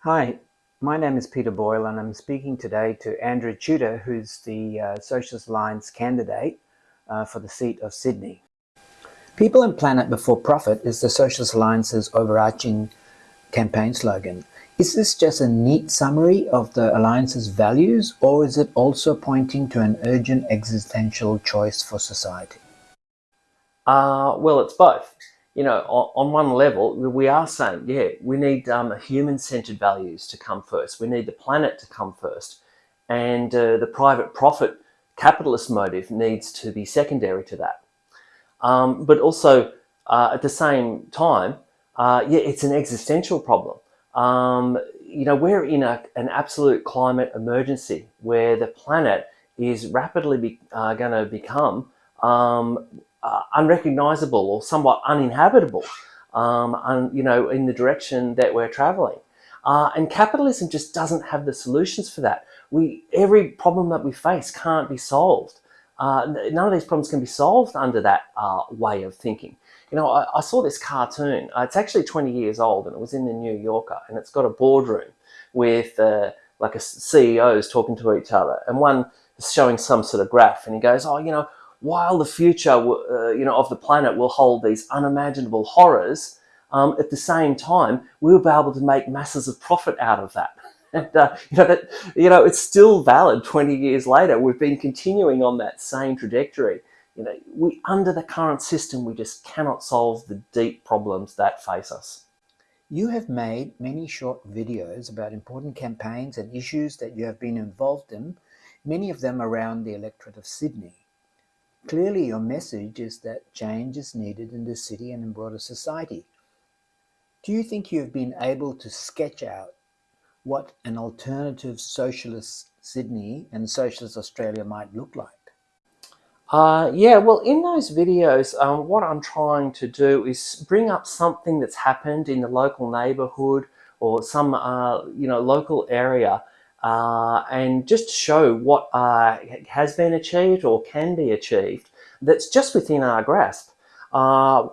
Hi, my name is Peter Boyle and I'm speaking today to Andrew Tudor, who's the uh, Socialist Alliance candidate uh, for the seat of Sydney. People and Planet Before Profit is the Socialist Alliance's overarching campaign slogan. Is this just a neat summary of the Alliance's values or is it also pointing to an urgent existential choice for society? Uh, well, it's both you know, on, on, one level, we are saying, yeah, we need um, human-centered values to come first. We need the planet to come first. And uh, the private profit capitalist motive needs to be secondary to that. Um, but also, uh, at the same time, uh, yeah, it's an existential problem. Um, you know, we're in a, an absolute climate emergency where the planet is rapidly uh, going to become um, uh, unrecognizable or somewhat uninhabitable, um, un, you know, in the direction that we're traveling. Uh, and capitalism just doesn't have the solutions for that. We, every problem that we face can't be solved. Uh, none of these problems can be solved under that uh, way of thinking. You know, I, I saw this cartoon. Uh, it's actually 20 years old and it was in the New Yorker and it's got a boardroom with uh, like a CEOs talking to each other and one is showing some sort of graph and he goes, oh, you know, while the future uh, you know, of the planet will hold these unimaginable horrors, um, at the same time, we'll be able to make masses of profit out of that. And, uh, you, know, that, you know, it's still valid 20 years later. We've been continuing on that same trajectory. You know, we, under the current system, we just cannot solve the deep problems that face us. You have made many short videos about important campaigns and issues that you have been involved in, many of them around the electorate of Sydney. Clearly your message is that change is needed in the city and in broader society. Do you think you have been able to sketch out what an alternative socialist Sydney and socialist Australia might look like? Uh, yeah, well, in those videos, um, what I'm trying to do is bring up something that's happened in the local neighborhood or some, uh, you know, local area uh, and just show what uh, has been achieved or can be achieved that's just within our grasp. Uh,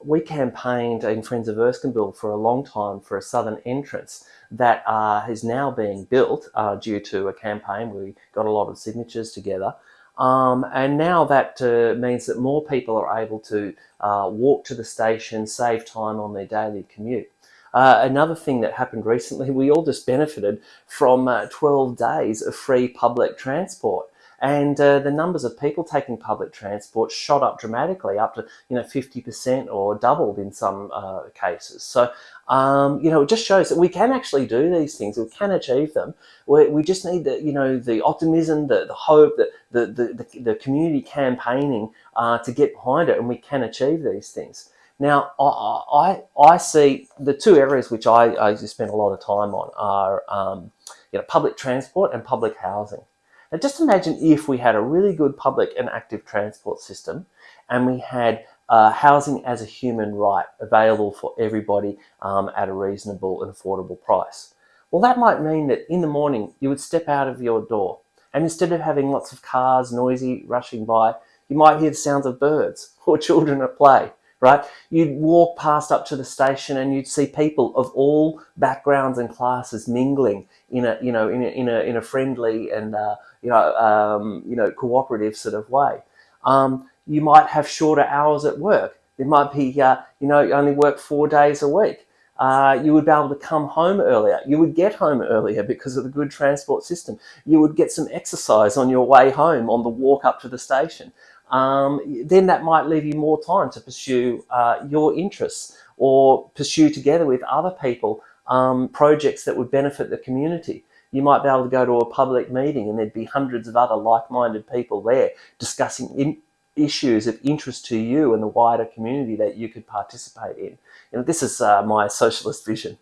we campaigned in Friends of Erskineville for a long time for a southern entrance that uh, is now being built uh, due to a campaign. We got a lot of signatures together. Um, and now that uh, means that more people are able to walk to the station, save time on their daily commute. Uh, another thing that happened recently, we all just benefited from uh, 12 days of free public transport. And uh, the numbers of people taking public transport shot up dramatically, up to you know 50% or doubled in some uh, cases. So um, you know it just shows that we can actually do these things. We can achieve them. We, we just need the you know the optimism, the, the hope, the, the the, the community campaigning uh, to get behind it, and we can achieve these things. Now, I, I, see the two areas which I, I spend a lot of time on are um, you know, public transport and public housing. Now, just imagine if we had a really good public and active transport system and we had uh, housing as a human right available for everybody um, at a reasonable and affordable price. Well, that might mean that in the morning you would step out of your door and instead of having lots of cars noisy rushing by, you might hear the sounds of birds or children at play right? You'd walk past up to the station and you'd see people of all backgrounds and classes mingling in a, you know, in a, in a, in a friendly and, uh, you know, um, you know, cooperative sort of way. Um, you might have shorter hours at work. It might be, uh, you know, you only work four days a week. Uh, you would be able to come home earlier. You would get home earlier because of the good transport system. You would get some exercise on your way home on the walk up to the station um, then that might leave you more time to pursue uh, your interests or pursue together with other people um, projects that would benefit the community. You might be able to go to a public meeting and there'd be hundreds of other like-minded people there discussing issues of interest to you and the wider community that you could participate in. You know, this is uh, my socialist vision.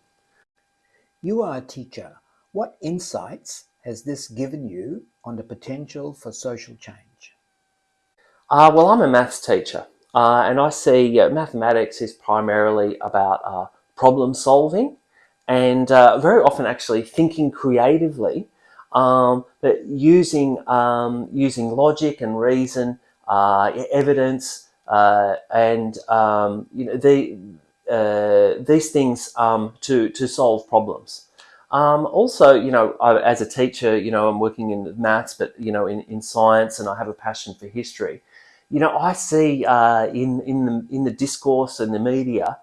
You are a teacher. What insights has this given you on the potential for social change? Uh, well, I'm a maths teacher uh, and I see uh, mathematics is primarily about uh, problem solving and uh, very often actually thinking creatively, um, but using, um, using logic and reason, uh, evidence, and um, you know, the, these things um, to, to solve problems. Um, also, you know, I, as a teacher, you know, I'm working in maths, but you know, in, in science, and I have a passion for history. You know, I see uh, in in the in the discourse and the media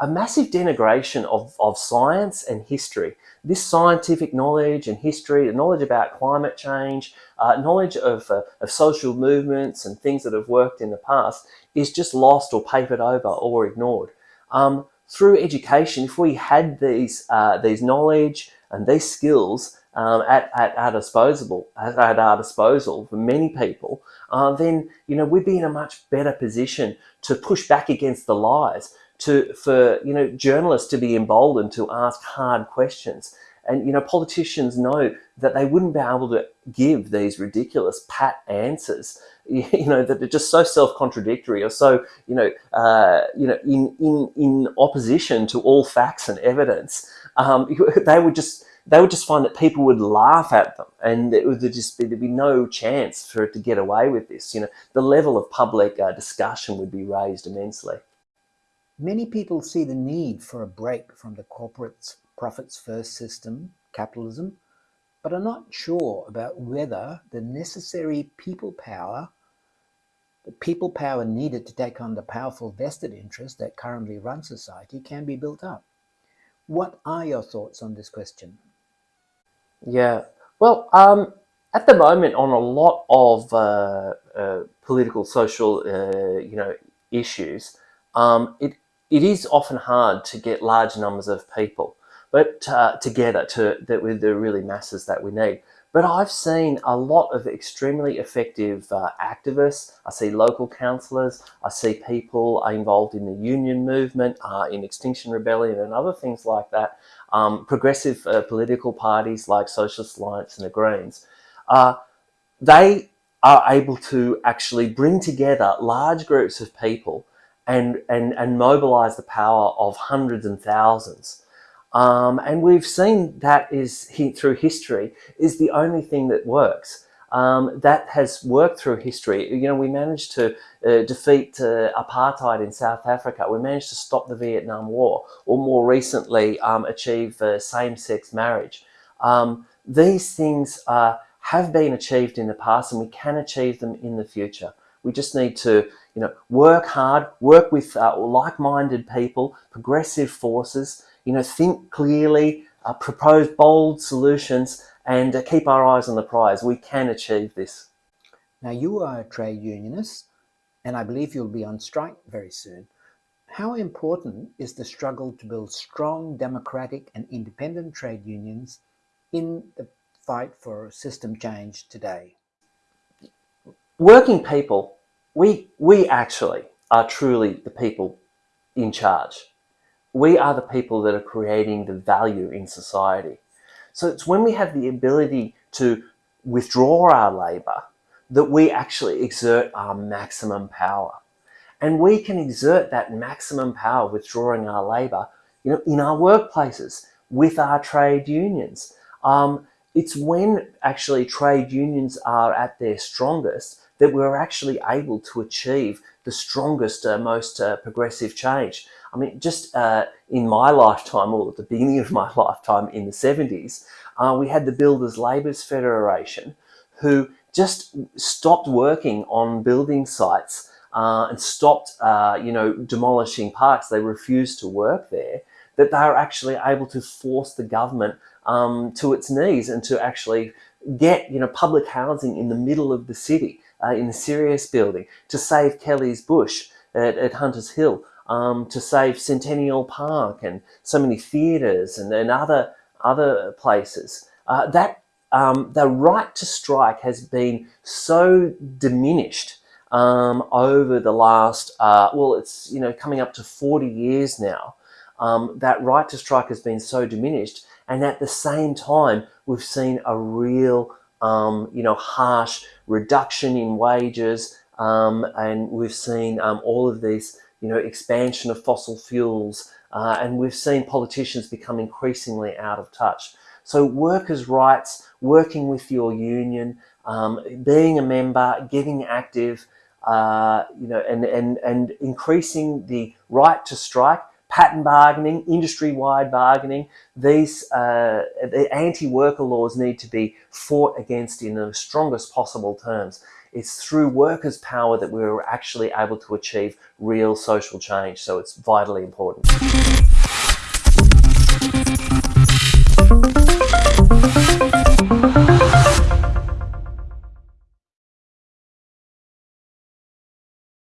a massive denigration of, of science and history. This scientific knowledge and history, the knowledge about climate change, uh, knowledge of, uh, of social movements and things that have worked in the past is just lost or papered over or ignored. Um, through education, if we had these, uh, these knowledge and these skills um, at, at our disposal, at our disposal for many people, uh, then you know we'd be in a much better position to push back against the lies, to for you know journalists to be emboldened to ask hard questions. And you know politicians know that they wouldn't be able to give these ridiculous pat answers, you know that are just so self-contradictory or so you know uh, you know in in in opposition to all facts and evidence. Um, they would just they would just find that people would laugh at them and it would just be, there'd be no chance for it to get away with this. You know, the level of public uh, discussion would be raised immensely. Many people see the need for a break from the corporate profits first system, capitalism, but are not sure about whether the necessary people power, the people power needed to take on the powerful vested interest that currently run society can be built up. What are your thoughts on this question? Yeah, well, um, at the moment, on a lot of uh, uh, political, social, uh, you know, issues, um, it it is often hard to get large numbers of people but uh, together to that with the really masses that we need. But I've seen a lot of extremely effective uh, activists. I see local councillors. I see people involved in the union movement, uh, in Extinction Rebellion and other things like that. Um, progressive uh, political parties like Socialist Alliance and the Greens. Uh, they are able to actually bring together large groups of people and, and, and mobilize the power of hundreds and thousands. Um, and we've seen that is through history is the only thing that works. Um, that has worked through history. You know, we managed to uh, defeat uh, apartheid in South Africa. We managed to stop the Vietnam War, or more recently, um, achieve uh, same-sex marriage. Um, these things uh, have been achieved in the past, and we can achieve them in the future. We just need to you know, work hard, work with uh, like-minded people, progressive forces, you know, think clearly, uh, propose bold solutions, and uh, keep our eyes on the prize. We can achieve this. Now, you are a trade unionist, and I believe you'll be on strike very soon. How important is the struggle to build strong, democratic, and independent trade unions in the fight for system change today? Working people we, we actually are truly the people in charge. We are the people that are creating the value in society. So it's when we have the ability to withdraw our labour that we actually exert our maximum power. And we can exert that maximum power withdrawing our labour you know, in our workplaces, with our trade unions. Um, it's when actually trade unions are at their strongest that we're actually able to achieve the strongest, uh, most uh, progressive change. I mean, just uh, in my lifetime, or at the beginning of my lifetime in the 70s, uh, we had the Builders Labourers Federation who just stopped working on building sites uh, and stopped, uh, you know, demolishing parks. They refused to work there. That they are actually able to force the government um, to its knees and to actually get, you know, public housing in the middle of the city uh, in the Sirius building, to save Kelly's Bush at, at Hunters Hill, um, to save Centennial Park and so many theatres and, and other, other places. Uh, that um, the right to strike has been so diminished um, over the last, uh, well, it's, you know, coming up to 40 years now. Um, that right to strike has been so diminished. And at the same time, we've seen a real um, you know, harsh reduction in wages, um, and we've seen um, all of these, you know, expansion of fossil fuels, uh, and we've seen politicians become increasingly out of touch. So workers' rights, working with your union, um, being a member, getting active, uh, you know, and, and, and increasing the right to strike, pattern bargaining, industry-wide bargaining, these uh, the anti-worker laws need to be fought against in the strongest possible terms. It's through workers' power that we're actually able to achieve real social change. So it's vitally important.